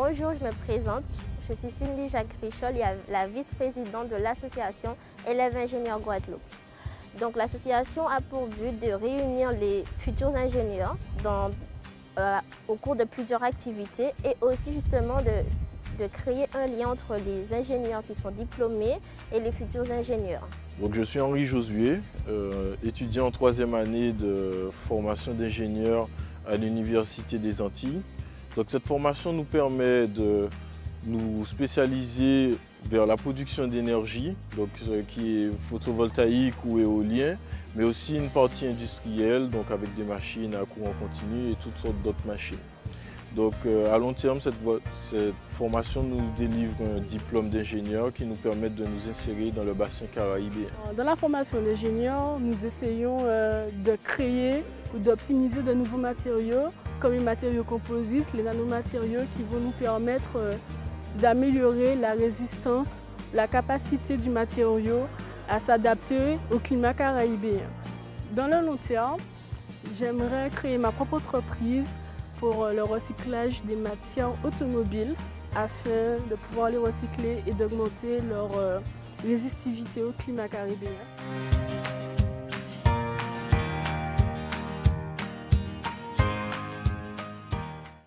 Bonjour, je me présente. Je suis Cindy Jacques Richol, la vice-présidente de l'association Élèves Ingénieurs Guadeloupe. Donc l'association a pour but de réunir les futurs ingénieurs euh, au cours de plusieurs activités et aussi justement de, créer un lien entre les ingénieurs qui sont diplômés et les futurs ingénieurs. Donc je suis Henri Josué, euh, étudiant en troisième année de formation d'ingénieur à l'Université des Antilles. Cette formation nous permet de nous spécialiser vers la production d'énergie, donc qui est photovoltaïque ou éolien, mais aussi une partie industrielle, avec des machines à courant continu et toutes sortes d'autres machines. Donc euh, à long terme, cette, formation nous délivre un diplôme d'ingénieur qui nous permet de nous insérer dans le bassin caraïbéen. Dans la formation d'ingénieur, nous essayons euh, de créer ou d'optimiser de nouveaux matériaux, comme les matériaux composites, les nanomatériaux qui vont nous permettre euh, d'améliorer la résistance, la capacité du matériau à s'adapter au climat caraïbéen. Dans le long terme, j'aimerais créer ma propre entreprise pour le recyclage des matières automobiles afin de pouvoir les recycler et d'augmenter leur euh, résistivité au climat caribéen.